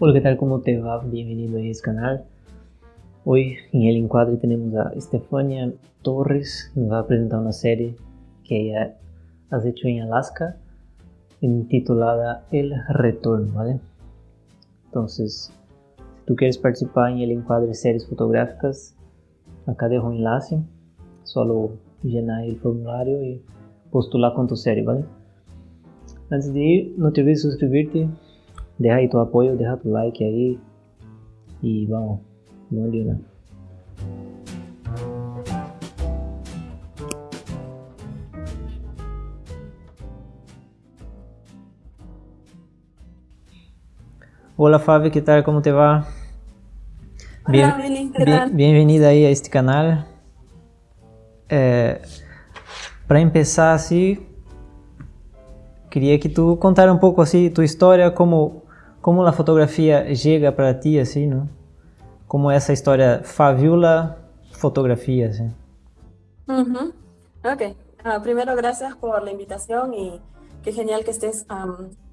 Hola, ¿qué tal? ¿Cómo te va? Bienvenido a este canal. Hoy en el encuadre tenemos a Estefania Torres, nos va a presentar una serie que ella has hecho en Alaska, intitulada El Retorno, ¿vale? Entonces, si tú quieres participar en el encuadre series fotográficas, acá dejo un enlace, solo llenar el formulario y postular con tu serie, ¿vale? Antes de ir, no te olvides de suscribirte deja ahí tu apoyo, deja tu like ahí y vamos, vamos de una. Hola Fabi, ¿qué tal? ¿Cómo te va? Bien, Hola, ¿qué tal? bienvenida ahí a este canal. Eh, para empezar así, quería que tú contara un poco así tu historia, cómo, como a fotografia chega para ti, assim, não? Como essa história Fabiola Fotografía, assim. Uh. Ok. Uh, primero, gracias por la invitación y qué genial que estés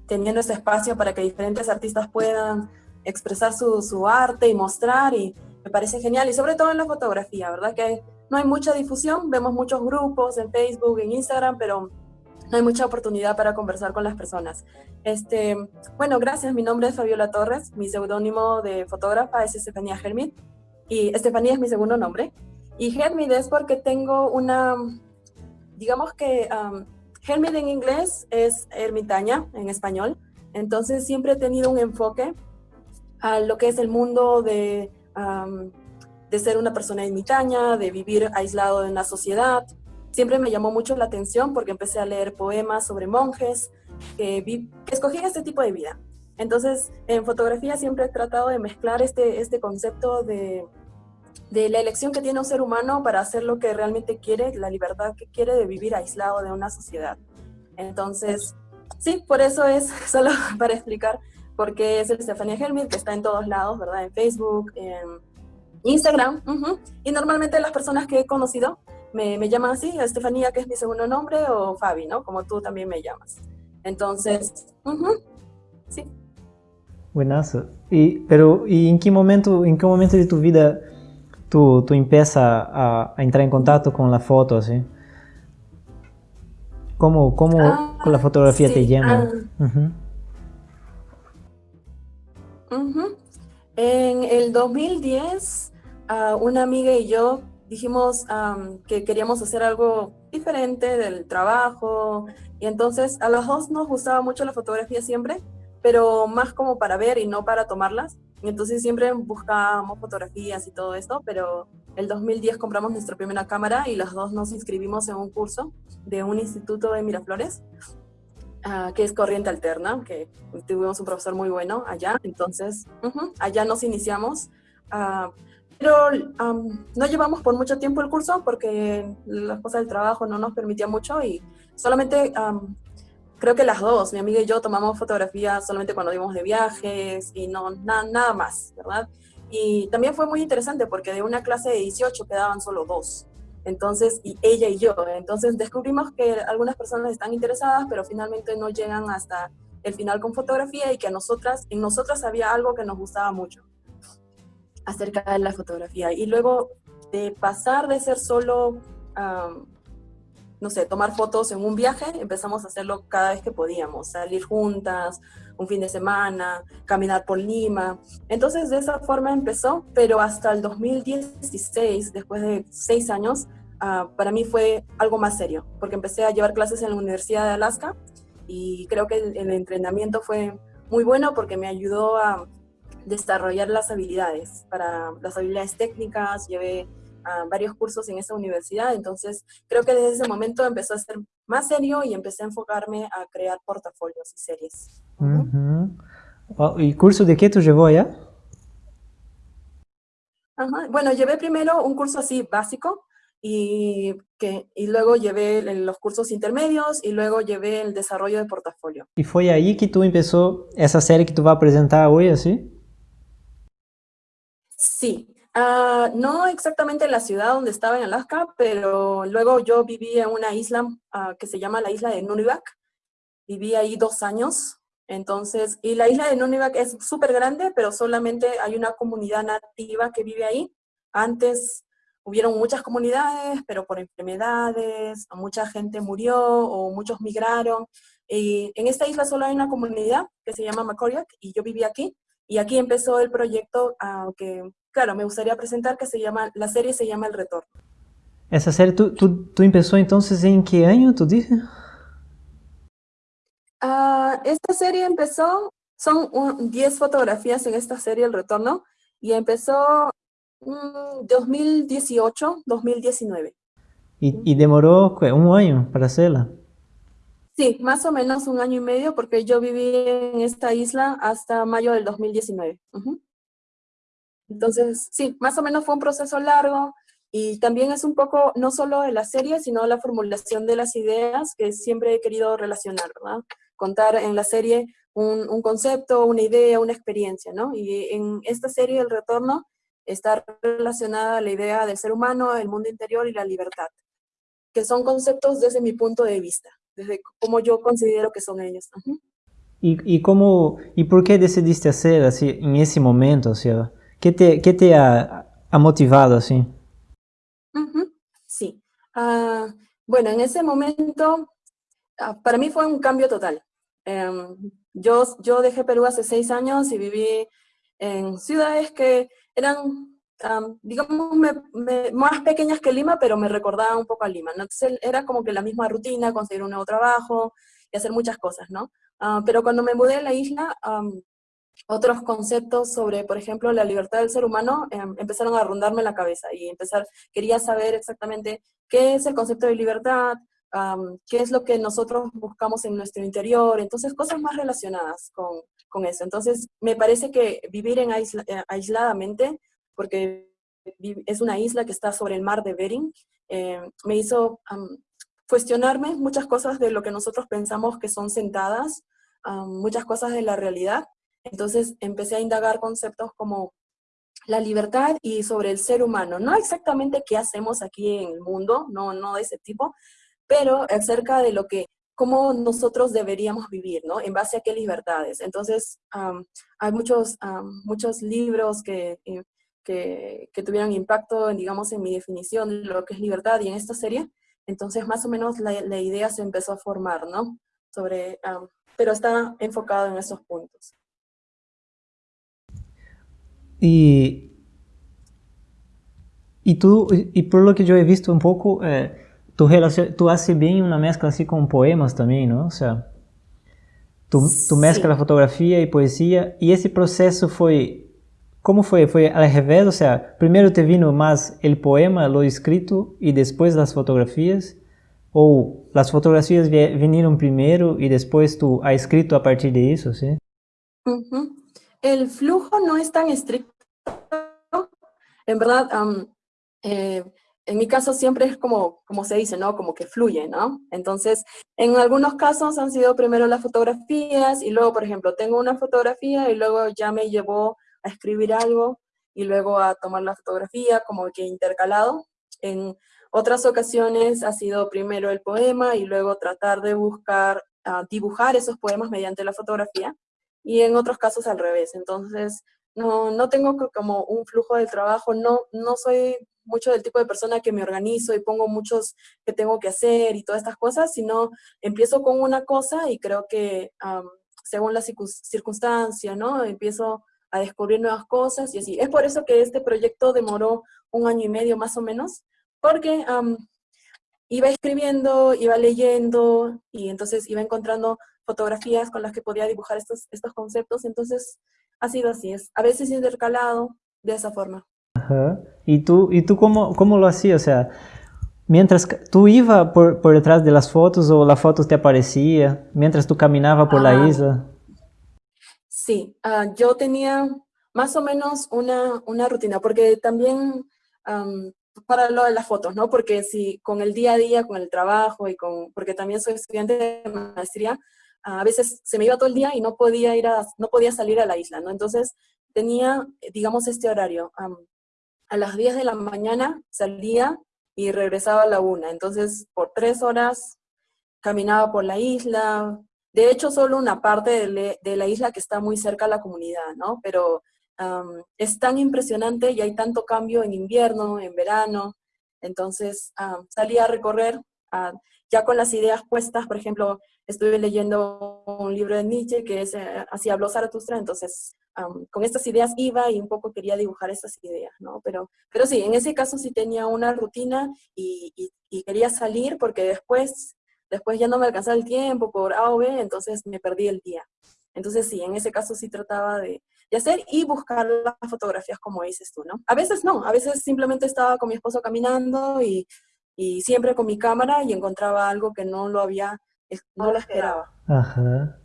teniendo este espacio para que diferentes artistas puedan expresar su, su, arte y mostrar y me parece genial y sobre todo en la fotografía, ¿verdad? Que no hay mucha difusión, vemos muchos grupos en Facebook, en Instagram, pero no hay mucha oportunidad para conversar con las personas. Este, bueno, gracias. Mi nombre es Fabiola Torres. Mi seudónimo de fotógrafa es Estefanía Germit. Y Estefanía es mi segundo nombre. Y Germit es porque tengo una, digamos que Germit en inglés es ermitaña en español. Entonces siempre he tenido un enfoque a lo que es el mundo de, de ser una persona ermitaña, de vivir aislado de una sociedad, siempre me llamó mucho la atención porque empecé a leer poemas sobre monjes que, vi, escogían este tipo de vida. Entonces, en fotografía siempre he tratado de mezclar este, este concepto de, de la elección que tiene un ser humano para hacer lo que realmente quiere, la libertad que quiere de vivir aislado de una sociedad. Entonces, sí, por eso es, solo para explicar por qué es el Stefania Helmut, que está en todos lados, ¿verdad? En Facebook, en Instagram. Y normalmente las personas que he conocido me, me llaman así, Estefanía, que es mi segundo nombre, o Fabi, ¿no? Como tú también me llamas. Entonces, sí. Buenazo. Y, pero, ¿y en qué momento, en qué momento de tu vida tú, tú empiezas a, a entrar en contacto con la foto, así? ¿Cómo, cómo ah, la fotografía sí, te llama? Ah. Uh -huh. Uh -huh. En el 2010, uh, una amiga y yo dijimos um, que queríamos hacer algo diferente del trabajo y entonces a los dos nos gustaba mucho la fotografía siempre, pero más como para ver y no para tomarlas. Y entonces siempre buscábamos fotografías y todo esto, pero el 2010 compramos nuestra primera cámara y los dos nos inscribimos en un curso de un instituto de Miraflores, uh, que es Corriente Alterna, que tuvimos un profesor muy bueno allá. Entonces, uh -huh, allá nos iniciamos. Uh, pero um, no llevamos por mucho tiempo el curso porque las cosas del trabajo no nos permitía mucho y solamente um, creo que las dos, mi amiga y yo, tomamos fotografías solamente cuando íbamos de viajes y no na nada más, ¿verdad? Y también fue muy interesante porque de una clase de 18 quedaban solo dos. Entonces, ella y yo. Entonces descubrimos que algunas personas están interesadas, pero finalmente no llegan hasta el final con fotografía y que a nosotras, en nosotras había algo que nos gustaba mucho acerca de la fotografía. Y luego de pasar de ser solo, um, no sé, tomar fotos en un viaje, empezamos a hacerlo cada vez que podíamos, salir juntas, un fin de semana, caminar por Lima. Entonces de esa forma empezó, pero hasta el 2016, después de seis años, uh, para mí fue algo más serio, porque empecé a llevar clases en la Universidad de Alaska y creo que el entrenamiento fue muy bueno porque me ayudó a desarrollar las habilidades, para las habilidades técnicas, llevé uh, varios cursos en esa universidad, entonces creo que desde ese momento empezó a ser más serio y empecé a enfocarme a crear portafolios y series. Uh -huh. oh, ¿Y curso de qué tú llevó allá? Ajá. Bueno, llevé primero un curso así básico, y, que, y luego llevé los cursos intermedios y luego llevé el desarrollo de portafolio. ¿Y fue ahí que tú empezó esa serie que tú vas a presentar hoy, así? Sí, uh, no exactamente en la ciudad donde estaba en Alaska, pero luego yo viví en una isla uh, que se llama la isla de Nunivak. Viví ahí dos años Entonces, y la isla de Nunivak es súper grande, pero solamente hay una comunidad nativa que vive ahí. Antes hubieron muchas comunidades, pero por enfermedades, mucha gente murió o muchos migraron. Y en esta isla solo hay una comunidad que se llama Macoriac y yo viví aquí. Y aquí empezó el proyecto que, claro, me gustaría presentar que se llama, la serie se llama El Retorno. Esa serie, ¿tú, tú, tú empezó entonces en qué año, tú dices? Ah, esta serie empezó, son 10 fotografías en esta serie El Retorno, y empezó en 2018, 2019. ¿Y, ¿Y, demoró un año para hacerla? Sí, más o menos un año y medio, porque yo viví en esta isla hasta mayo del 2019. Entonces, sí, más o menos fue un proceso largo, y también es un poco, no solo de la serie, sino la formulación de las ideas que siempre he querido relacionar, ¿verdad? contar en la serie un, concepto, una idea, una experiencia, ¿no? Y en esta serie, El Retorno, está relacionada a la idea del ser humano, el mundo interior y la libertad, que son conceptos desde mi punto de vista, desde cómo yo considero que son ellos. ¿Y, y, cómo, ¿Y por qué decidiste hacer así en ese momento? O sea, ¿qué te, qué te ha, ha motivado así? Sí. Uh, bueno, en ese momento, uh, para mí fue un cambio total. Um, yo, yo dejé Perú hace seis años y viví en ciudades que eran, um, digamos, me, me, más pequeñas que Lima, pero me recordaban un poco a Lima. ¿no? Entonces era como que la misma rutina, conseguir un nuevo trabajo y hacer muchas cosas, ¿no? Uh, pero cuando me mudé a la isla, um, otros conceptos sobre, por ejemplo, la libertad del ser humano em, empezaron a rondarme la cabeza y empezar, quería saber exactamente qué es el concepto de libertad, qué es lo que nosotros buscamos en nuestro interior, entonces cosas más relacionadas con, con eso. Entonces me parece que vivir en aisla, eh, aisladamente, porque es una isla que está sobre el mar de Bering, eh, me hizo cuestionarme muchas cosas de lo que nosotros pensamos que son sentadas, muchas cosas de la realidad. Entonces empecé a indagar conceptos como la libertad y sobre el ser humano. No exactamente qué hacemos aquí en el mundo, no, no de ese tipo, pero acerca de lo que, cómo nosotros deberíamos vivir, ¿no? En base a qué libertades. Entonces, hay muchos, muchos libros que, eh, que, que, tuvieron impacto, digamos, en mi definición de lo que es libertad y en esta serie. Entonces, más o menos la, la idea se empezó a formar, ¿no? Sobre, pero está enfocado en esos puntos. Y, y tú, y por lo que yo he visto un poco, eh, tú, tú haces bien una mezcla así con poemas también, ¿no? O sea, tú, tú mezclas sí. fotografía y poesía, y ese proceso fue, ¿cómo fue? ¿Fue al revés? O sea, primero te vino más el poema, lo escrito, y después las fotografías, o las fotografías vinieron primero y después tú has escrito a partir de eso, ¿sí? Uh -huh. El flujo no es tan estricto. En verdad, um, eh, en mi caso siempre es como, como se dice, ¿no? Como que fluye, ¿no? Entonces, en algunos casos han sido primero las fotografías y luego, por ejemplo, tengo una fotografía y luego ya me llevó a escribir algo y luego a tomar la fotografía, como que intercalado. En otras ocasiones ha sido primero el poema y luego tratar de buscar, uh, dibujar esos poemas mediante la fotografía y en otros casos al revés. Entonces, no, no tengo como un flujo de trabajo, no, no soy mucho del tipo de persona que me organizo y pongo muchos que tengo que hacer y todas estas cosas, sino empiezo con una cosa y creo que según la circunstancia, ¿no? Empiezo a descubrir nuevas cosas y así. Es por eso que este proyecto demoró un año y medio más o menos, porque um, iba escribiendo, iba leyendo y entonces iba encontrando fotografías con las que podía dibujar estos, estos conceptos, entonces ha sido así, es a veces intercalado de esa forma. Ajá. ¿Y tú, y tú cómo, cómo lo hacías? O sea, mientras tú ibas por, por detrás de las fotos o las fotos te aparecía mientras tú caminabas por ah, la isla? Sí, uh, yo tenía más o menos una, una rutina, porque también para lo de las fotos, ¿no? Porque si con el día a día, con el trabajo y con, porque también soy estudiante de maestría, a veces se me iba todo el día y no podía ir a, no podía salir a la isla, ¿no? Entonces tenía, digamos, este horario. A las 10 de la mañana salía y regresaba a la una. Entonces, por tres horas caminaba por la isla, de hecho solo una parte de, la isla que está muy cerca a la comunidad, ¿no? Pero es tan impresionante y hay tanto cambio en invierno, en verano, entonces salí a recorrer ya con las ideas puestas, por ejemplo, estuve leyendo un libro de Nietzsche que es eh, Así habló Zaratustra, entonces con estas ideas iba y un poco quería dibujar estas ideas, ¿no? Pero, pero sí, en ese caso sí tenía una rutina y, quería salir porque después, después ya no me alcanzaba el tiempo por A o B, entonces me perdí el día. Entonces sí, en ese caso sí trataba de, de hacer y buscar las fotografías como dices tú, ¿no? A veces no, a veces simplemente estaba con mi esposo caminando y, y siempre con mi cámara y encontraba algo que no lo había, no lo esperaba. Ajá,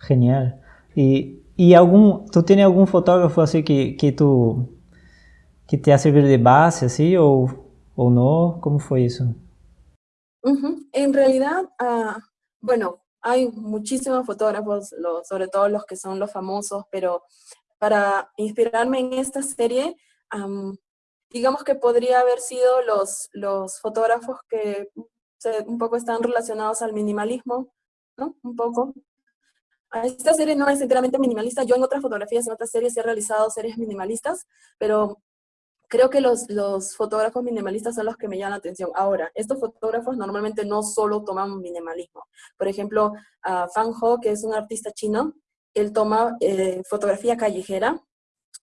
genial. ¿Y, y algún, tú tienes algún fotógrafo así que, que tú, que te ha servido de base así o, o no? ¿Cómo fue eso? En realidad, uh, bueno, hay muchísimos fotógrafos, sobre todo los que son los famosos, pero para inspirarme en esta serie, digamos que podría haber sido los, los fotógrafos que un poco están relacionados al minimalismo, ¿no? Un poco. Esta serie no es enteramente minimalista. Yo en otras fotografías, en otras series he realizado series minimalistas, pero creo que los, los fotógrafos minimalistas son los que me llaman la atención. Ahora, estos fotógrafos normalmente no solo toman minimalismo. Por ejemplo, Fan Ho, que es un artista chino, él toma eh, fotografía callejera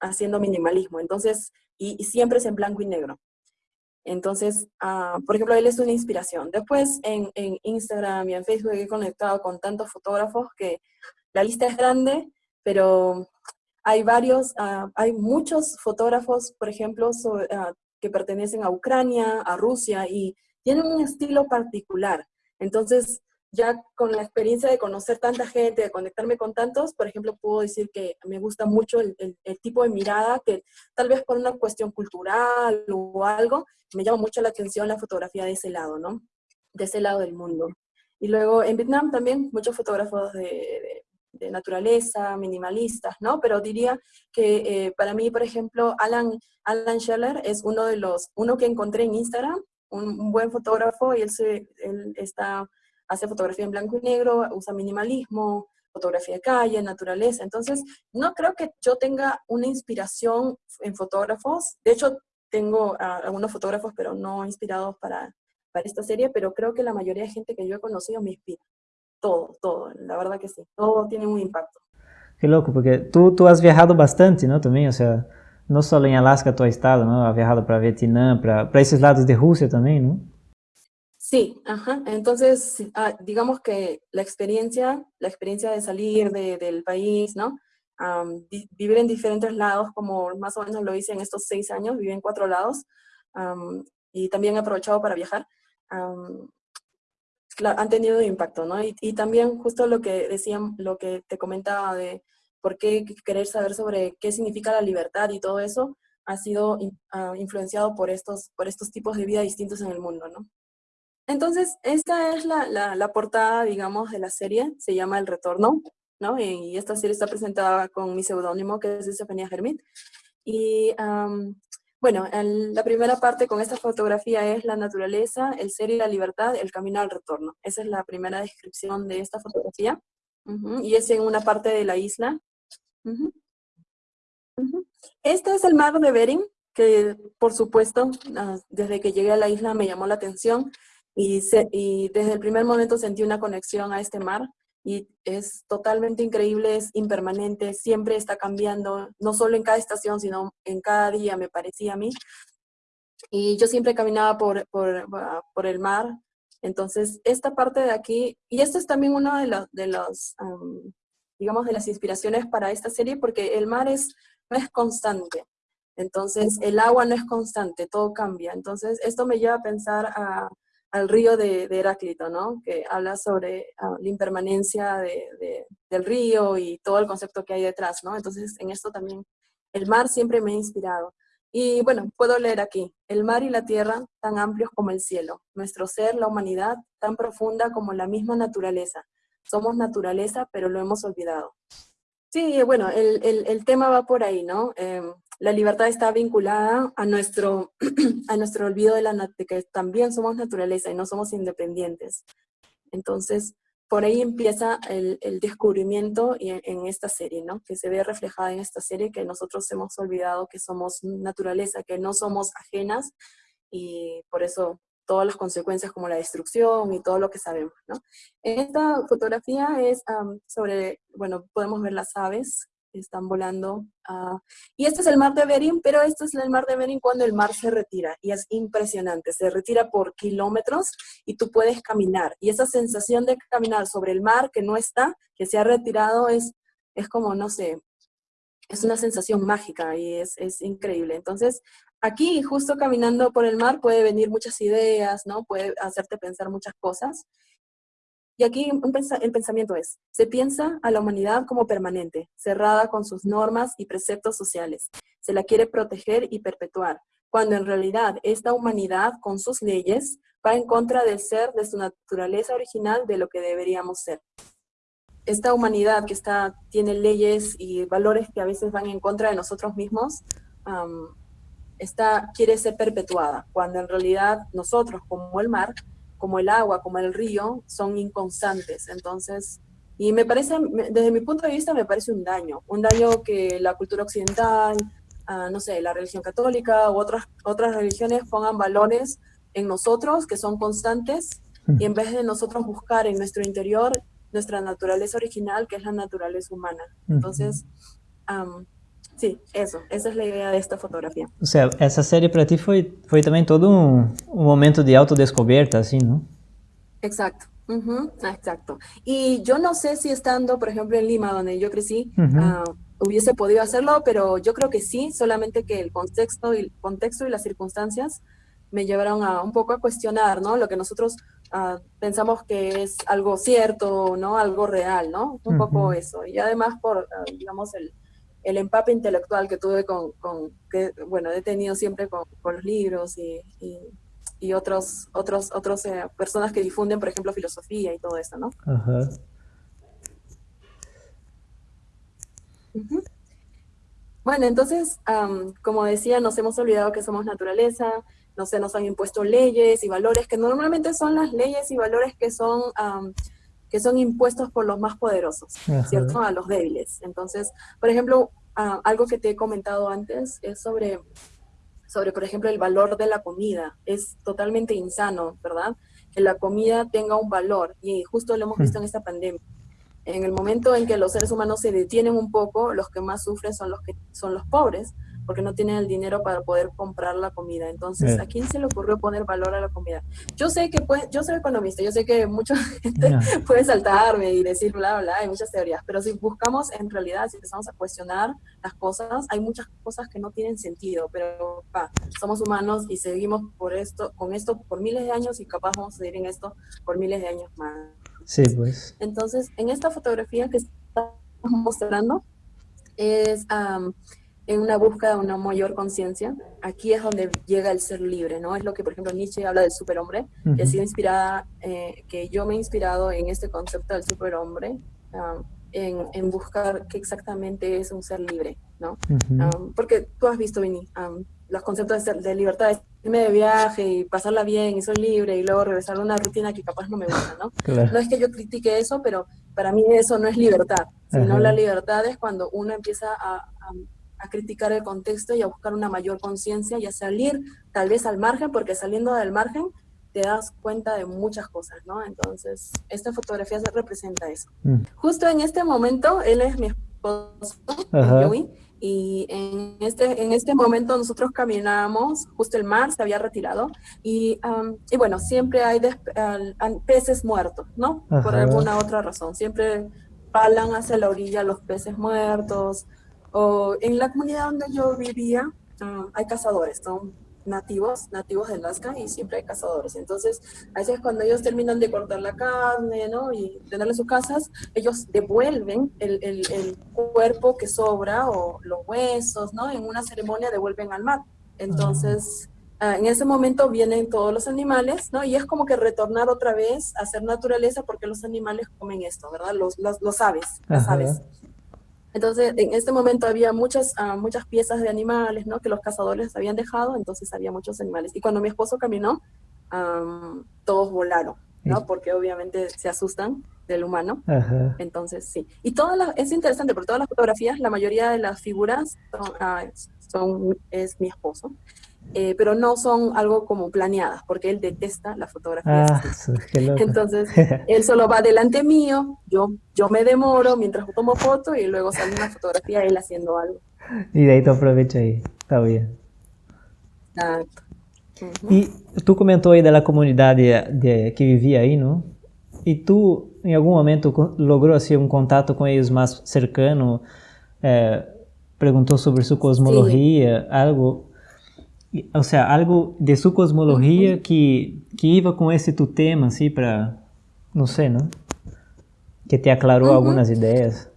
haciendo minimalismo. Entonces, y, siempre es en blanco y negro. Entonces, ah, por ejemplo, él es una inspiración. Después en, Instagram y en Facebook he conectado con tantos fotógrafos que la lista es grande, pero hay varios, ah, hay muchos fotógrafos, por ejemplo, ah, que pertenecen a Ucrania, a Rusia, y tienen un estilo particular. Entonces, ya con la experiencia de conocer tanta gente, de conectarme con tantos, por ejemplo, puedo decir que me gusta mucho el, tipo de mirada que tal vez por una cuestión cultural o algo, me llama mucho la atención la fotografía de ese lado, ¿no? De ese lado del mundo. Y luego en Vietnam también muchos fotógrafos de, naturaleza, minimalistas, ¿no? Pero diría que eh, para mí, por ejemplo, Alan, Alan Scheller es uno de los, uno que encontré en Instagram, un, buen fotógrafo y él, se, él está hace fotografía en blanco y negro, usa minimalismo, fotografía de calle, naturaleza. Entonces, no creo que yo tenga una inspiración en fotógrafos. De hecho, tengo algunos fotógrafos, pero no inspirados para, para esta serie, pero creo que la mayoría de gente que yo he conocido me inspira. Todo, todo, la verdad que sí. Todo tiene un impacto. Qué loco, porque tú, tú has viajado bastante, ¿no? También, o sea, no solo en Alaska has estado, ¿no? Has viajado para Vietnam, para, para esos lados de Rusia también, ¿no? Sí, ajá. Entonces, ah, digamos que la experiencia, la experiencia de salir del país, ¿no? vivir en diferentes lados, como más o menos lo hice en estos seis años, viví en cuatro lados, y también he aprovechado para viajar, han tenido impacto, ¿no? Y, también justo lo que decían, lo que te comentaba de por qué querer saber sobre qué significa la libertad y todo eso, ha sido ah, influenciado por estos, por estos tipos de vida distintos en el mundo, ¿no? Entonces, esta es la, portada, digamos, de la serie, se llama El Retorno, ¿no? Y esta serie está presentada con mi seudónimo, que es Estefanía Germit. Y, bueno, la primera parte con esta fotografía es la naturaleza, el ser y la libertad, el camino al retorno. Esa es la primera descripción de esta fotografía. Y es en una parte de la isla. Este es el mar de Bering, que por supuesto, ah, desde que llegué a la isla me llamó la atención. Y, y desde el primer momento sentí una conexión a este mar y es totalmente increíble, es impermanente, siempre está cambiando, no solo en cada estación, sino en cada día, me parecía a mí. Y yo siempre caminaba por, por, por el mar, entonces esta parte de aquí, y esto es también una de, los, de los digamos, de las inspiraciones para esta serie, porque el mar es, no es constante, entonces el agua no es constante, todo cambia, entonces esto me lleva a pensar a al río de, Heráclito, ¿no? Que habla sobre ah, la impermanencia del río y todo el concepto que hay detrás, ¿no? Entonces, en esto también, el mar siempre me ha inspirado. Y bueno, puedo leer aquí, el mar y la tierra tan amplios como el cielo, nuestro ser, la humanidad, tan profunda como la misma naturaleza. Somos naturaleza, pero lo hemos olvidado. Sí, bueno, el, tema va por ahí, ¿no? Em, la libertad está vinculada a nuestro, a nuestro olvido de, la, que también somos naturaleza y no somos independientes. Entonces, por ahí empieza el, descubrimiento en, esta serie, ¿no? Que se ve reflejada en esta serie, que nosotros hemos olvidado que somos naturaleza, que no somos ajenas, y por eso todas las consecuencias como la destrucción y todo lo que sabemos, ¿no? Esta fotografía es sobre, bueno, podemos ver las aves están volando. Uh, y este es el mar de Bering, pero este es el mar de Bering cuando el mar se retira. Y es impresionante, se retira por kilómetros y tú puedes caminar. Y esa sensación de caminar sobre el mar que no está, que se ha retirado, es, es como, no sé, es una sensación mágica y es, es increíble. Entonces, aquí, justo caminando por el mar, puede venir muchas ideas, ¿no? Puede hacerte pensar muchas cosas. Y aquí el pensamiento es, se piensa a la humanidad como permanente, cerrada con sus normas y preceptos sociales. Se la quiere proteger y perpetuar, cuando en realidad esta humanidad con sus leyes va en contra del ser, de su naturaleza original, de lo que deberíamos ser. Esta humanidad que está, tiene leyes y valores que a veces van en contra de nosotros mismos, está, quiere ser perpetuada, cuando en realidad nosotros, como el mar, como el agua, como el río, son inconstantes. Entonces, y me parece, desde mi punto de vista, me parece un daño. Un daño que la cultura occidental, ah, no sé, la religión católica u otras, otras religiones pongan valores en nosotros que son constantes y en vez de nosotros buscar en nuestro interior nuestra naturaleza original, que es la naturaleza humana. Entonces, Sí, eso, esa es la idea de esta fotografía. O sea, esa serie para ti fue, fue también todo un, un momento de autodescubierta, así, ¿no? Exacto, exacto. Y yo no sé si estando, por ejemplo, en Lima, donde yo crecí, ah, hubiese podido hacerlo, pero yo creo que sí, solamente que el contexto y, el contexto y las circunstancias me llevaron a un poco a cuestionar, ¿no? Lo que nosotros ah, pensamos que es algo cierto, ¿no? Algo real, ¿no? Un poco eso. Y además por, ah, digamos, el, el empape intelectual que tuve con, con que, bueno, he tenido siempre con, con los libros y, y, otros, otros, otros eh, personas que difunden, por ejemplo, filosofía y todo eso, ¿no? Ajá. Bueno, entonces, como decía, nos hemos olvidado que somos naturaleza, no se nos han impuesto leyes y valores que normalmente son las leyes y valores que son que son impuestos por los más poderosos, ¿cierto? A los débiles. Entonces, por ejemplo, ah, algo que te he comentado antes es sobre, sobre, por ejemplo, el valor de la comida. Es totalmente insano, ¿verdad? Que la comida tenga un valor y justo lo hemos visto en esta pandemia. En el momento en que los seres humanos se detienen un poco, los que más sufren son los, que, son los pobres, porque no tienen el dinero para poder comprar la comida. Entonces, ¿a quién se le ocurrió poner valor a la comida? Yo sé que pues, yo soy economista, yo sé que mucha gente puede saltarme y decir bla, bla, hay muchas teorías, pero si buscamos en realidad, si empezamos a cuestionar las cosas, hay muchas cosas que no tienen sentido, pero somos humanos y seguimos por esto, con esto por miles de años y capaz vamos a seguir en esto por miles de años más. Sí, pues. Entonces, en esta fotografía que estamos mostrando, es en una búsqueda de una mayor conciencia, aquí es donde llega el ser libre, ¿no? Es lo que, por ejemplo, Nietzsche habla del superhombre, que ha sido inspirada, eh, que yo me he inspirado en este concepto del superhombre, um, en, en, buscar qué exactamente es un ser libre, ¿no? Um, porque tú has visto, Vini, um, los conceptos de, de, libertad, irme de viaje y pasarla bien y soy libre y luego regresar a una rutina que capaz no me gusta, ¿no? No es que yo critique eso, pero para mí eso no es libertad, sino la libertad es cuando uno empieza a a criticar el contexto y a buscar una mayor conciencia y a salir tal vez al margen, porque saliendo del margen te das cuenta de muchas cosas, ¿no? Entonces, esta fotografía se representa eso. Mm. Justo en este momento, él es mi esposo, Joey, y en este, en este momento nosotros caminábamos, justo el mar se había retirado, y, y bueno, siempre hay peces muertos, ¿no? Por alguna otra razón, siempre palan hacia la orilla los peces muertos, o en la comunidad donde yo vivía, ah, hay cazadores, son nativos, nativos de Alaska y siempre hay cazadores. Entonces, a veces cuando ellos terminan de cortar la carne, ¿no? Y tenerle sus casas, ellos devuelven el, el, el, cuerpo que sobra o los huesos, ¿no? En una ceremonia devuelven al mar. Entonces, ah, en ese momento vienen todos los animales, ¿no? Y es como que retornar otra vez a ser naturaleza porque los animales comen esto, ¿verdad? Los, los, aves, las aves. Entonces, en este momento había muchas, ah, muchas piezas de animales, ¿no? Que los cazadores habían dejado, entonces había muchos animales. Y cuando mi esposo caminó, todos volaron. ¿no? Porque obviamente se asustan del humano. Entonces, sí. Y todas las, es interesante, porque todas las fotografías, la mayoría de las figuras son, ah, son es mi esposo. Eh, pero no son algo como planeadas, porque él detesta la fotografía. Ah, Entonces, él solo va delante mío, yo, yo me demoro mientras tomo foto y luego sale una fotografía él haciendo algo. Y de ahí te aprovecha ahí, está bien. Exacto. E tu comentou aí da comunidade de, que vivia aí, não? E tu, em algum momento, logrou assim, um contato com eles mais cercano? É, perguntou sobre sua cosmologia, Sim. algo, ou seja, algo de sua cosmologia uhum. que que iba com esse tu tema, assim, para, não sei, não? Que te aclarou uhum. algumas ideias.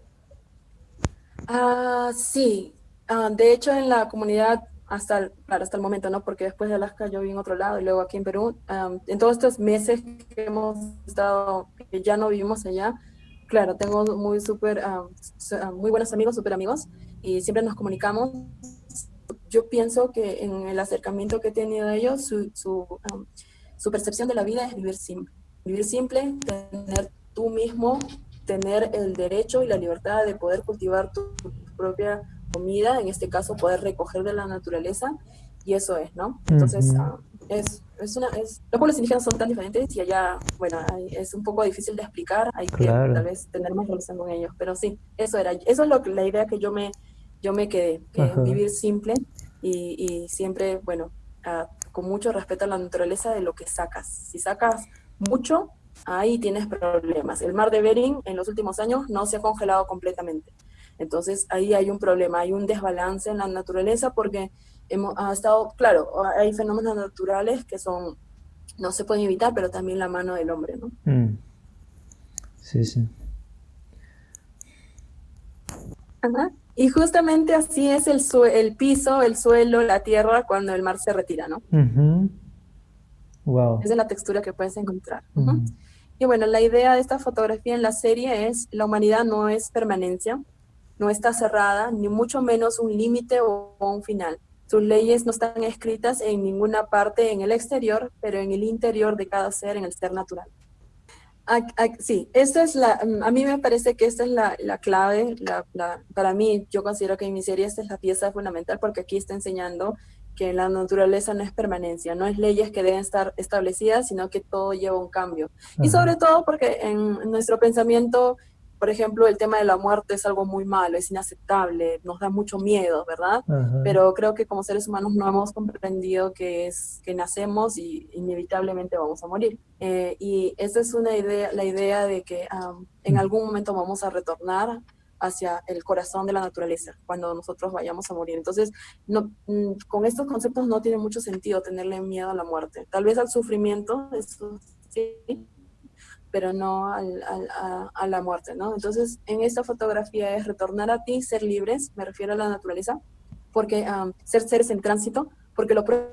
Ah, sí. Ah, de hecho, en la comunidad hasta el, hasta el momento, ¿no? Porque después de Alaska yo vi en otro lado y luego aquí en Perú. en todos estos meses que hemos estado, que ya no vivimos allá, claro, tengo muy súper, muy buenos amigos, súper amigos, y siempre nos comunicamos. Yo pienso que en el acercamiento que he tenido de ellos, su, su, su percepción de la vida es vivir simple. Vivir simple, tener tú mismo, tener el derecho y la libertad de poder cultivar tu propia comida, en este caso poder recoger de la naturaleza, y eso es, ¿no? Entonces, ah, es, es, una, es, los pueblos indígenas son tan diferentes y allá, bueno, es un poco difícil de explicar, hay que tal vez tener más relación con ellos, pero sí, eso era, eso es lo que, la idea que yo me, yo me quedé, vivir simple y, y siempre, bueno, ah, con mucho respeto a la naturaleza de lo que sacas. Si sacas mucho, ahí tienes problemas. El mar de Bering en los últimos años no se ha congelado completamente. Entonces ahí hay un problema, hay un desbalance en la naturaleza porque hemos ha estado, claro, hay fenómenos naturales que son, no se pueden evitar, pero también la mano del hombre, ¿no? Mm. Sí, sí. Ajá. Y justamente así es el, el piso, el suelo, la tierra cuando el mar se retira, ¿no? Wow. Esa es la textura que puedes encontrar. Y bueno, la idea de esta fotografía en la serie es, la humanidad no es permanencia, no está cerrada, ni mucho menos un límite o un final. Sus leyes no están escritas en ninguna parte en el exterior, pero en el interior de cada ser, en el ser natural. Sí, esta es la, a mí me parece que esta es la, la clave, la, para mí yo considero que en mi serie esta es la pieza fundamental porque aquí está enseñando que la naturaleza no es permanencia, no es leyes que deben estar establecidas, sino que todo lleva un cambio. Y sobre todo porque en nuestro pensamiento por ejemplo, el tema de la muerte es algo muy malo, es inaceptable, nos da mucho miedo, ¿verdad? Pero creo que como seres humanos no hemos comprendido que es que nacemos y inevitablemente vamos a morir. Eh, y esa es una idea, la idea de que en algún momento vamos a retornar hacia el corazón de la naturaleza cuando nosotros vayamos a morir. Entonces, no, mm, con estos conceptos no tiene mucho sentido tenerle miedo a la muerte. Tal vez al sufrimiento, eso sí, pero no al, a, la muerte, ¿no? Entonces, en esta fotografía es retornar a ti, ser libres, me refiero a la naturaleza, porque ser seres en tránsito, porque lo propio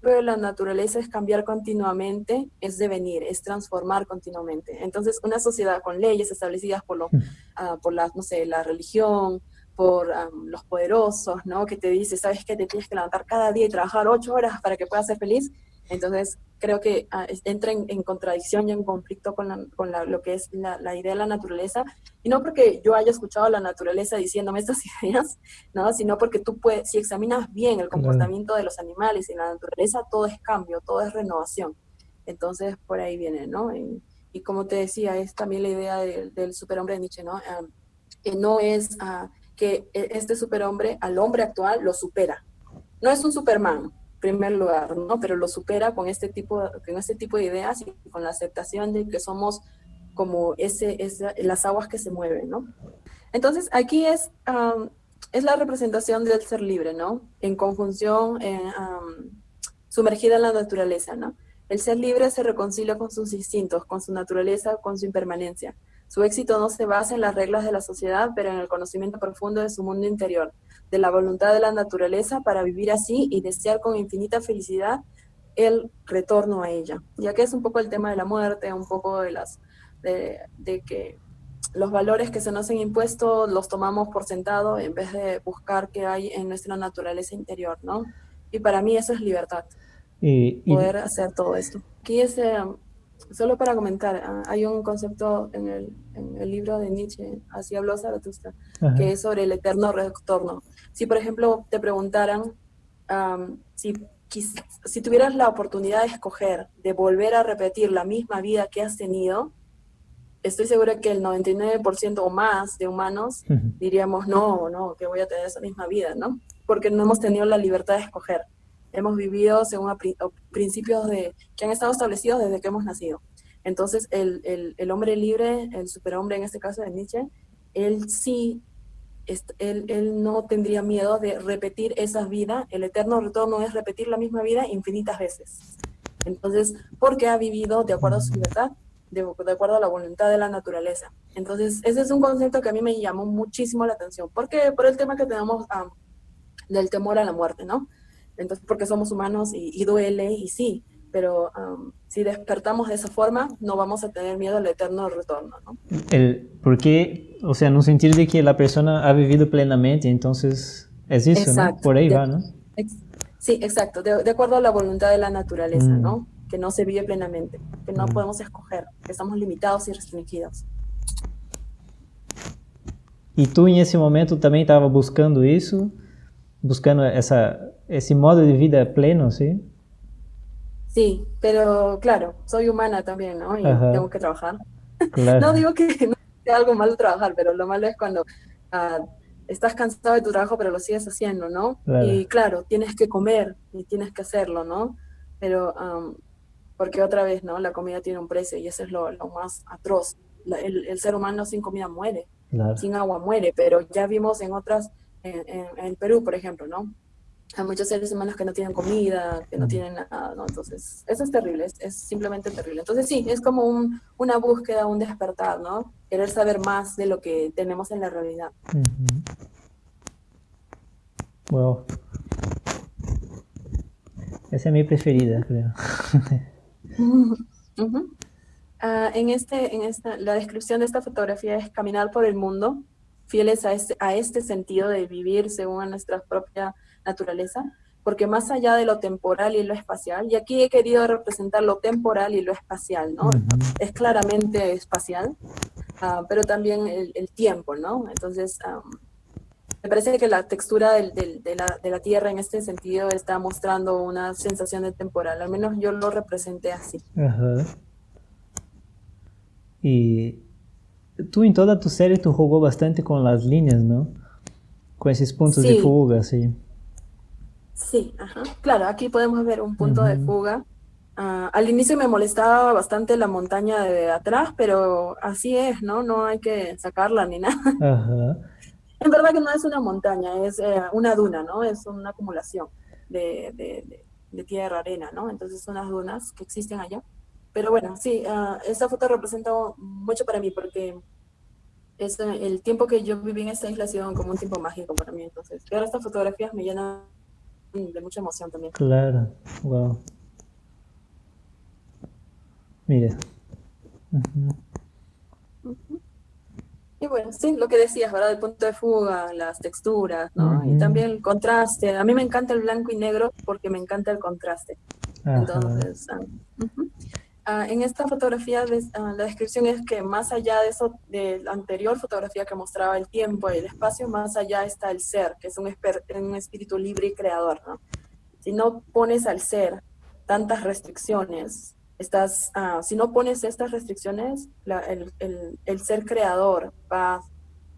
de la naturaleza es cambiar continuamente, es devenir, es transformar continuamente. Entonces, una sociedad con leyes establecidas por, lo, uh, por la, no sé, la religión, por los poderosos, ¿no? Que te dice, ¿sabes qué? Te tienes que levantar cada día y trabajar ocho horas para que puedas ser feliz. Entonces, creo que ah, entra en, contradicción y en conflicto con, con lo que es la, la, idea de la naturaleza. Y no porque yo haya escuchado a la naturaleza diciéndome estas ideas, ¿no? sino porque tú puedes, si examinas bien el comportamiento de los animales y la naturaleza, todo es cambio, todo es renovación. Entonces, por ahí viene, ¿no? Y, como te decía, es también la idea del superhombre de Nietzsche, ¿no? que no es uh, que e, este superhombre al hombre actual lo supera. No es un Superman, primer lugar, ¿no? Pero lo supera con este tipo, con este tipo de ideas y con la aceptación de que somos como ese, las aguas que se mueven, ¿no? Entonces, aquí es, es la representación del ser libre, ¿no? En conjunción, sumergida en la naturaleza, ¿no? El ser libre se reconcilia con sus instintos, con su naturaleza, con su impermanencia. Su éxito no se basa en las reglas de la sociedad, pero en el conocimiento profundo de su mundo interior, de la voluntad de la naturaleza para vivir así y desear con infinita felicidad el retorno a ella. Ya que es un poco el tema de la muerte, un poco de las de, que los valores que se nos han impuesto los tomamos por sentado en vez de buscar qué hay en nuestra naturaleza interior, ¿no? Y para mí eso es libertad. poder hacer todo esto. Aquí es, eh, solo para comentar, ah, hay un concepto en el, en el, libro de Nietzsche, así habló Zaratustra, que es sobre el eterno retorno. Si, por ejemplo, te preguntaran si, si tuvieras la oportunidad de escoger, de volver a repetir la misma vida que has tenido, estoy segura que el 99% o más de humanos diríamos, no, no, que voy a tener esa misma vida, ¿no? Porque no hemos tenido la libertad de escoger. Hemos vivido según principios de, que han estado establecidos desde que hemos nacido. Entonces, el, el, el hombre libre, el superhombre en este caso de Nietzsche, él sí, él, él no tendría miedo de repetir esa vida. El eterno retorno es repetir la misma vida infinitas veces. Entonces, porque ha vivido de acuerdo a su libertad, de, acuerdo a la voluntad de la naturaleza. Entonces, ese es un concepto que a mí me llamó muchísimo la atención. porque Por el tema que tenemos del temor a la muerte, ¿no? Entonces, porque somos humanos y, duele, y sí, pero si despertamos de esa forma, no vamos a tener miedo al eterno retorno, ¿no? El, porque, o sea, en un sentido de que la persona ha vivido plenamente, entonces es eso, ¿no? Por ahí va, ¿no? sí, exacto, de, acuerdo a la voluntad de la naturaleza, mm. ¿no? que no se vive plenamente, que no podemos escoger, que estamos limitados y restringidos. ¿Y tú en ese momento también estabas buscando eso? Buscando esa, ese modo de vida pleno, ¿sí? Sí, pero claro, soy humana también, ¿no? Y tengo que trabajar. no digo que no sea algo malo trabajar, pero lo malo es cuando ah, estás cansado de tu trabajo, pero lo sigues haciendo, ¿no? Y claro, tienes que comer y tienes que hacerlo, ¿no? Pero porque otra vez, ¿no? La comida tiene un precio y eso es lo, más atroz. el, ser humano sin comida muere, sin agua muere, pero ya vimos en otras, en, en, Perú, por ejemplo, ¿no? Hay muchos seres humanos que no tienen comida, que no tienen nada, ¿no? Entonces, eso es terrible, es, simplemente terrible. Entonces, sí, es como un, una búsqueda, un despertar, ¿no? Querer saber más de lo que tenemos en la realidad. Wow. Esa es mi preferida, creo. Ah, en, este, en esta, la descripción de esta fotografía es caminar por el mundo, fieles a este, a este sentido de vivir según nuestra propia naturaleza, porque más allá de lo temporal y lo espacial, y aquí he querido representar lo temporal y lo espacial, ¿no? Es claramente espacial, ah, pero también el, tiempo, ¿no? Entonces, me parece que la textura de, la, Tierra en este sentido está mostrando una sensación de temporal, al menos yo lo representé así. Ajá. Y tú en toda tu serie tú jugó bastante con las líneas, ¿no? Con esos puntos de fuga, sí. Sí, ajá. Claro, aquí podemos ver un punto de fuga. Ah, al inicio me molestaba bastante la montaña de atrás, pero así es, ¿no? No hay que sacarla ni nada. Ajá. En verdad que no es una montaña, es eh, una duna, ¿no? Es una acumulación de, tierra, arena, ¿no? Entonces son las dunas que existen allá. Pero bueno, sí, uh, esta foto representa mucho para mí porque es, el tiempo que yo viví en esta isla ha sido como un tiempo mágico para mí. Entonces, ver estas fotografías me llenan de mucha emoción también. Claro, wow. Mire. Y bueno, sí, lo que decías, ¿verdad? El punto de fuga, las texturas, ¿no? Y también el contraste. A mí me encanta el blanco y negro porque me encanta el contraste. Entonces, ah, ah, en esta fotografía ah, la descripción es que más allá de eso, de la anterior fotografía que mostraba el tiempo y el espacio, más allá está el ser, que es un, un espíritu libre y creador, ¿no? Si no pones al ser tantas restricciones, estás, ah, si no pones estas restricciones, el, ser creador va a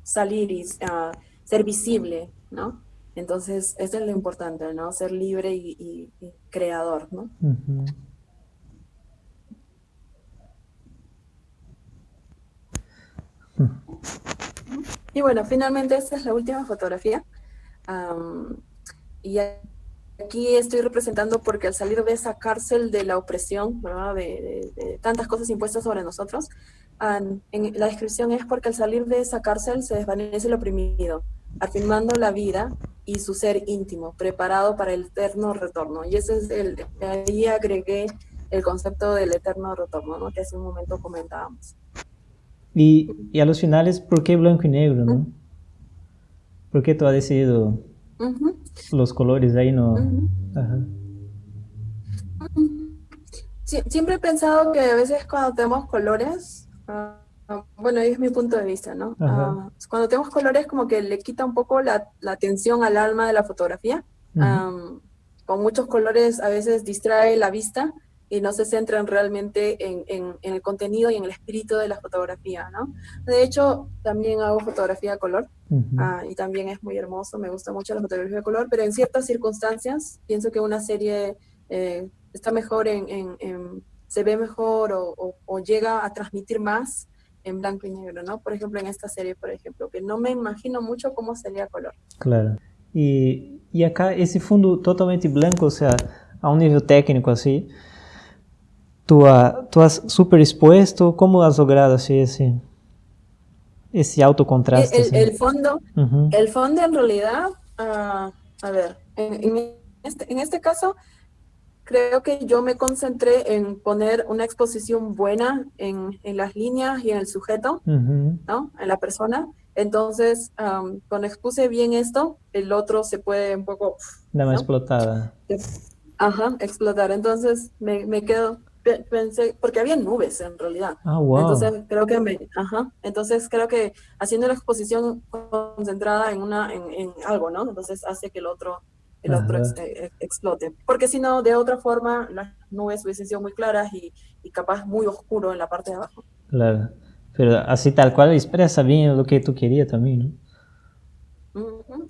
salir y uh, ser visible, ¿no? Entonces, eso es lo importante, ¿no? Ser libre y, creador, ¿no? Y bueno, finalmente esta es la última fotografía. y aquí estoy representando porque al salir de esa cárcel de la opresión. De, tantas cosas impuestas sobre nosotros, la descripción es porque al salir de esa cárcel se desvanece el oprimido, afirmando la vida y su ser íntimo, preparado para el eterno retorno. Y ese es el, ahí agregué el concepto del eterno retorno, ¿no? Que hace un momento comentábamos. Y, y a los finales, ¿por qué blanco y negro, no? ¿Por qué tú has decidido los colores ahí no... siempre he pensado que a veces cuando tenemos colores, ah, bueno, es mi punto de vista, ¿no? Ah, cuando tenemos colores como que le quita un poco la, atención al alma de la fotografía. con muchos colores a veces distrae la vista y no se centran realmente en, en, el contenido y en el espíritu de la fotografía, ¿no? De hecho, también hago fotografía a color ah, y también es muy hermoso, me gusta mucho la fotografía a color, pero en ciertas circunstancias pienso que una serie eh, está mejor en, en, se ve mejor o, o, llega a transmitir más en blanco y negro, ¿no? Por ejemplo, en esta serie, por ejemplo, que no me imagino mucho cómo sería color. Claro. Y, y acá ese fondo totalmente blanco, o sea, a un nivel técnico así, tú, tú has superexpuesto, ¿cómo has logrado así ese, ese autocontraste? El, el fondo, el fondo en realidad, uh, a ver, en, este, en este caso, creo que yo me concentré en poner una exposición buena en, en las líneas y en el sujeto, ¿no? En la persona. Entonces, um, cuando expuse bien esto, el otro se puede un poco... Dame explotada. Ajá, explotar. Entonces, me, me quedo pensé, porque había nubes en realidad. Ah, wow. Entonces creo que me, ajá, entonces creo que haciendo la exposición concentrada en una, en, en algo, ¿no? Entonces hace que el otro, el otro eh, explote. Porque si no, de otra forma, las nubes hubiesen sido muy claras y, y, capaz muy oscuro en la parte de abajo. Claro, pero así tal cual expresa bien lo que tú querías también, ¿no?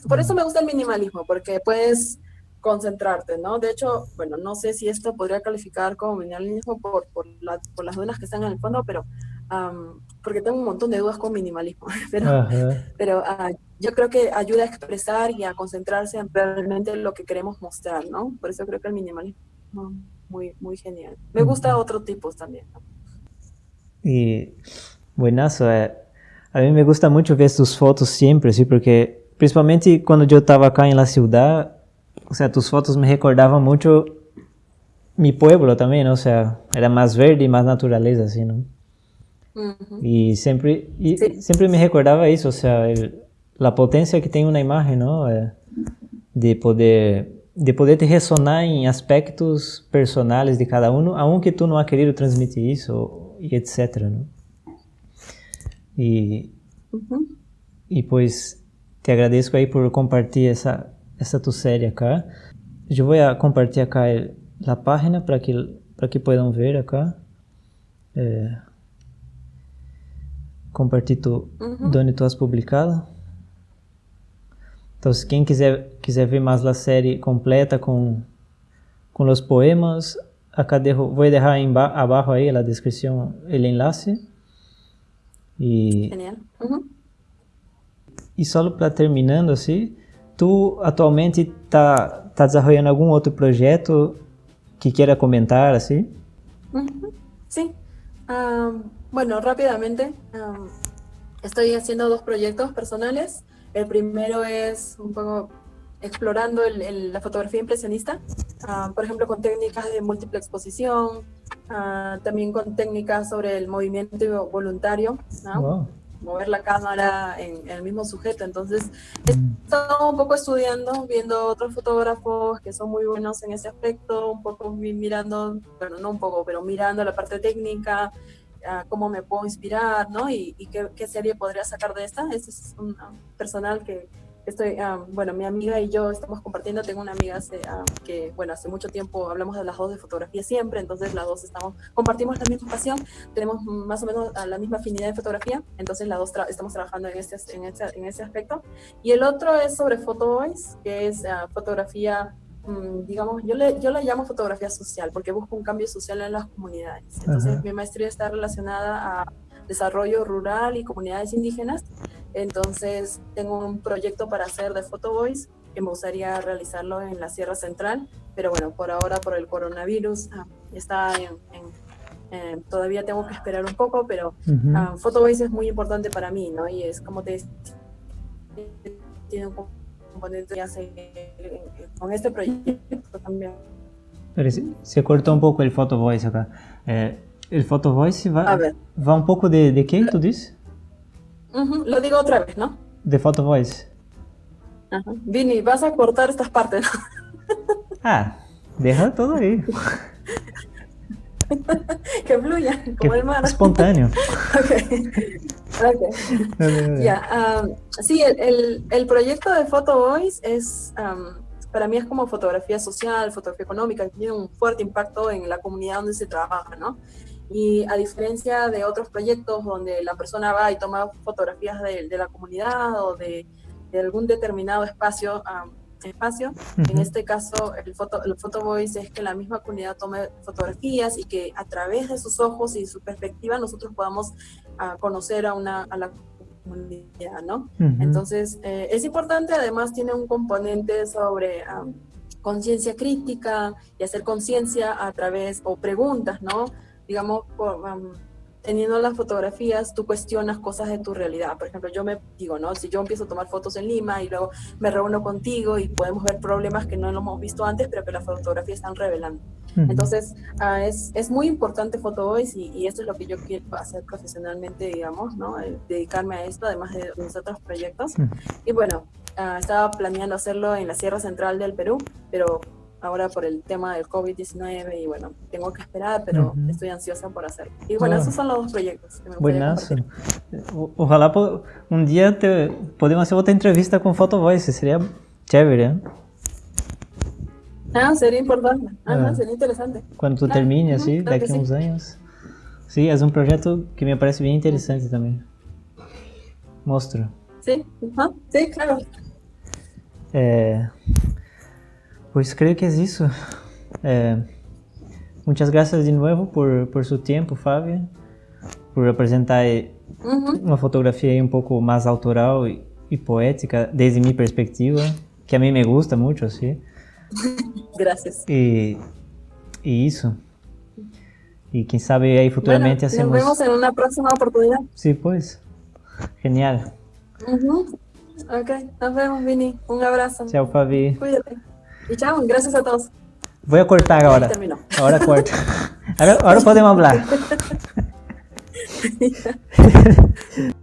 Por eso me gusta el minimalismo, porque puedes concentrarte, ¿no? De hecho, bueno, no sé si esto podría calificar como minimalismo por, por, por las dudas que están en el fondo, pero porque tengo un montón de dudas con minimalismo, pero, pero uh, yo creo que ayuda a expresar y a concentrarse en realmente lo que queremos mostrar, ¿no? Por eso creo que el minimalismo es muy, muy genial. Me gusta otros tipos también. ¿no? Y buenazo, eh. a mí me gusta mucho ver tus fotos siempre, sí, porque principalmente cuando yo estaba acá en la ciudad, o sea, tus fotos me recordaban mucho mi pueblo también, ¿no? o sea, era más verde y más naturaleza, así, ¿no? Y siempre, y siempre me recordaba eso, o sea, la potencia que tiene una imagen, ¿no? Eh, de poder de poder te resonar en aspectos personales de cada uno, aunque tú no has querido transmitir eso, y etc. ¿no? Y, y pues te agradezco ahí por compartir esa, essa tu série acá. Eu vou compartilhar acá a página para que para que possam ver acá. É, compartilho uhum. onde tu has publicado. Então, se quem quiser quiser ver mais a série completa com com os poemas, acá dejo, vou deixar em abaixo aí na descrição o enlace. E Genial. Uhum. E só para terminando assim, Tu atualmente está tá desarrollando algum outro projeto que quiera comentar así? Sí. bueno, rápidamente. estoy haciendo dos proyectos personales. El primero es un poco explorando la fotografía impresionista, por ejemplo, con técnicas de múltiple exposición, también con técnicas sobre el movimiento voluntario. ¿no? Mover la cámara en, el mismo sujeto. Entonces, he estado un poco estudiando, viendo otros fotógrafos que son muy buenos en ese aspecto, un poco mirando, bueno, no un poco, pero mirando la parte técnica, cómo me puedo inspirar, ¿no? Y, qué, serie podría sacar de esta. Ese es un personal que, estoy, ah, bueno, mi amiga y yo estamos compartiendo, tengo una amiga ah, que, bueno, hace mucho tiempo hablamos de las dos de fotografía siempre, entonces las dos estamos, compartimos la misma pasión, tenemos más o menos la misma afinidad de fotografía, entonces las dos estamos trabajando en este, en, este, en ese aspecto. Y el otro es sobre Photo que es ah, fotografía mm, digamos, yo le, yo le llamo fotografía social porque busco un cambio social en las comunidades. Entonces, mi maestría está relacionada a desarrollo rural y comunidades indígenas entonces, tengo un proyecto para hacer de Photo Voice que me gustaría realizarlo en la Sierra Central, pero bueno, por ahora por el coronavirus ah, está en, eh, todavía tengo que esperar un poco, pero uh Photo Voice es muy importante para mí, ¿no? Y es como te tiene un componente que hace con este proyecto también. Pero se, cortó un poco el Photo Voice acá. Eh, el Photo Voice va, va un poco de, de qué, tú dices? Lo digo otra vez, ¿no? De Photo Voice. Vini, vas a cortar estas partes. ah, deja todo ahí. que fluya, como el mar. Espontáneo. ok. Ya, sí, el, el, proyecto de Photo Voice es, para mí es como fotografía social, fotografía económica, tiene un fuerte impacto en la comunidad donde se trabaja, ¿no? Y a diferencia de otros proyectos donde la persona va y toma fotografías de, de la comunidad o de, de, algún determinado espacio, espacio. En este caso, el Photo, el photo Voice es que la misma comunidad tome fotografías y que a través de sus ojos y su perspectiva nosotros podamos uh, conocer a, una, a la comunidad, ¿no? Entonces, eh, es importante, además tiene un componente sobre um, conciencia crítica y hacer conciencia a través, o preguntas, ¿no? Digamos, por, um, teniendo las fotografías, tú cuestionas cosas de tu realidad. Por ejemplo, yo me digo, ¿no? Si yo empiezo a tomar fotos en Lima y luego me reúno contigo y podemos ver problemas que no lo hemos visto antes, pero que las fotografías están revelando. Entonces, uh, es, es, muy importante Photo Voice y, y, esto es lo que yo quiero hacer profesionalmente, digamos, ¿no? dedicarme a esto, además de mis otros proyectos. Y bueno, uh, estaba planeando hacerlo en la Sierra Central del Perú, pero ahora por el tema del COVID-19 y bueno, tengo que esperar, pero estoy ansiosa por hacerlo. Y bueno, esos son los dos proyectos que me Buenazo. Ojalá un día te, podemos hacer otra entrevista con Photo Voice, sería chévere. ¿eh? Ah, sería importante. Ah, sería interesante. Cuando tú termines, así, de aquí a unos años. Sí, es un proyecto que me parece bien interesante también. Mostro. Sí, sí, claro. Eh, pues creo que es eso. Eh, muchas gracias de nuevo por, por su tiempo, Fabio, por representar una fotografía un poco más autoral y, y, poética desde mi perspectiva, que a mí me gusta mucho, ¿sí? Gracias. Y, y eso. Y quién sabe ahí futuramente bueno, hacemos... Nos vemos en una próxima oportunidad. Sí, pues. Genial. Ok, nos vemos, Vini. Un abrazo. Chao, Fabi. Cuídate. Y chao, gracias a todos. Voy a cortar ahora. Ahora corto. Ahora, ahora podemos hablar.